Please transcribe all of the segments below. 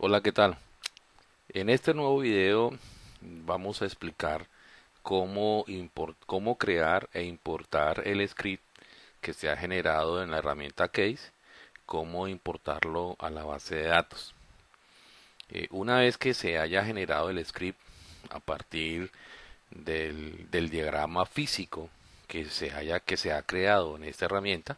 Hola, ¿qué tal? En este nuevo video vamos a explicar cómo, cómo crear e importar el script que se ha generado en la herramienta Case, cómo importarlo a la base de datos. Eh, una vez que se haya generado el script a partir del, del diagrama físico que se, haya, que se ha creado en esta herramienta,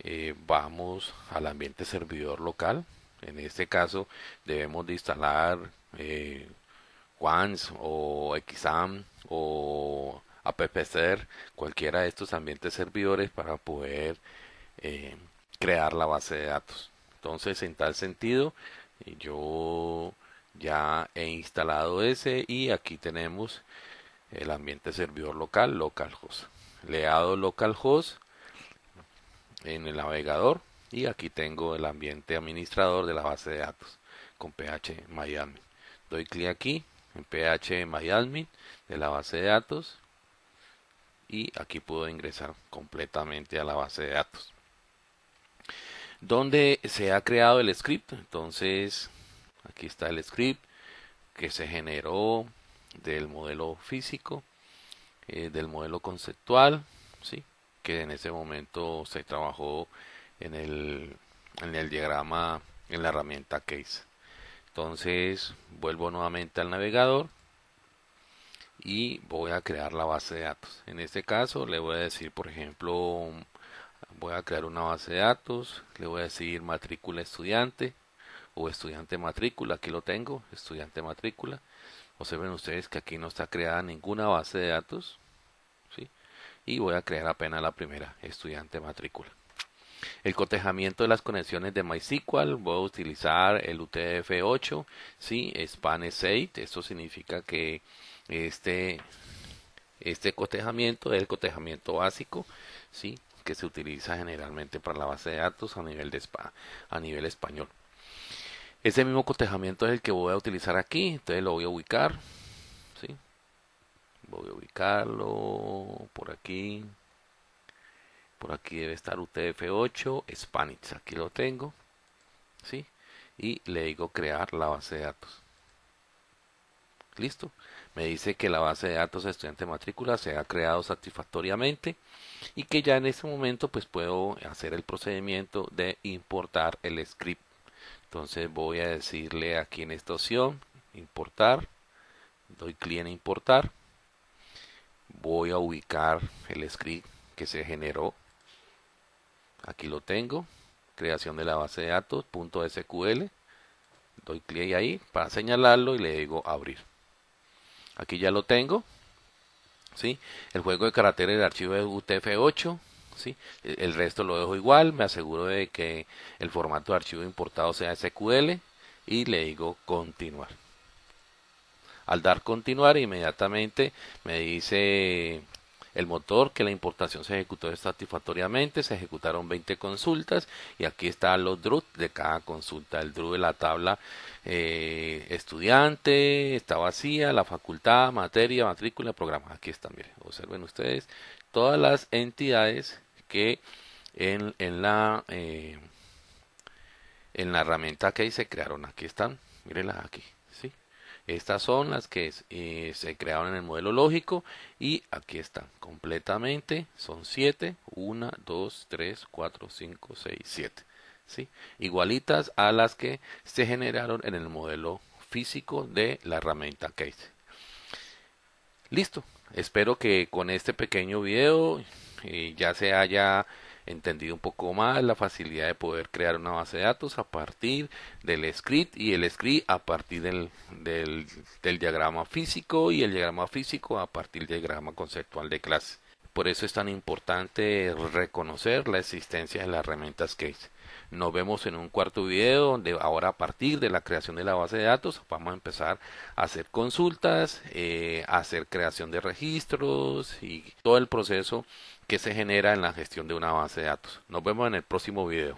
eh, vamos al ambiente servidor local en este caso debemos de instalar eh, o XAM o AppSer, cualquiera de estos ambientes servidores para poder eh, crear la base de datos. Entonces, en tal sentido, yo ya he instalado ese y aquí tenemos el ambiente servidor local, localhost. Le he dado localhost en el navegador y aquí tengo el ambiente administrador de la base de datos con PH MyAdmin. Doy clic aquí en PH MyAdmin de la base de datos y aquí puedo ingresar completamente a la base de datos. Donde se ha creado el script, entonces aquí está el script que se generó del modelo físico, eh, del modelo conceptual, ¿sí? que en ese momento se trabajó en el, en el diagrama en la herramienta case entonces vuelvo nuevamente al navegador y voy a crear la base de datos. En este caso le voy a decir por ejemplo voy a crear una base de datos le voy a decir matrícula estudiante o estudiante matrícula aquí lo tengo estudiante matrícula. Observen ustedes que aquí no está creada ninguna base de datos ¿sí? y voy a crear apenas la primera estudiante matrícula el cotejamiento de las conexiones de MySQL, voy a utilizar el UTF-8, ¿sí? Span 8, esto significa que este, este cotejamiento es el cotejamiento básico, ¿sí? que se utiliza generalmente para la base de datos a nivel, a nivel español. Ese mismo cotejamiento es el que voy a utilizar aquí, entonces lo voy a ubicar, ¿sí? voy a ubicarlo por aquí, por aquí debe estar UTF-8 Spanish aquí lo tengo ¿sí? y le digo crear la base de datos. Listo me dice que la base de datos de estudiante matrícula se ha creado satisfactoriamente y que ya en este momento pues puedo hacer el procedimiento de importar el script. Entonces voy a decirle aquí en esta opción importar doy clic en importar voy a ubicar el script que se generó aquí lo tengo creación de la base de datos .sql doy clic ahí para señalarlo y le digo abrir aquí ya lo tengo ¿sí? el juego de caracteres del archivo es UTF-8 ¿sí? el resto lo dejo igual me aseguro de que el formato de archivo importado sea SQL y le digo continuar al dar continuar inmediatamente me dice el motor que la importación se ejecutó satisfactoriamente, se ejecutaron 20 consultas y aquí están los DRUT de cada consulta, el DRU de la tabla eh, estudiante, está vacía, la facultad, materia, matrícula, programa, aquí están, miren, observen ustedes todas las entidades que en, en la eh, en la herramienta que se crearon, aquí están, mírenlas aquí, estas son las que eh, se crearon en el modelo lógico y aquí están completamente. Son 7, 1, 2, 3, 4, 5, 6, 7. ¿sí? Igualitas a las que se generaron en el modelo físico de la herramienta Case. Listo. Espero que con este pequeño video eh, ya se haya entendido un poco más la facilidad de poder crear una base de datos a partir del script y el script a partir del, del, del diagrama físico y el diagrama físico a partir del diagrama conceptual de clase. Por eso es tan importante reconocer la existencia de las herramientas Case. Nos vemos en un cuarto video donde ahora a partir de la creación de la base de datos vamos a empezar a hacer consultas, eh, a hacer creación de registros y todo el proceso que se genera en la gestión de una base de datos. Nos vemos en el próximo video.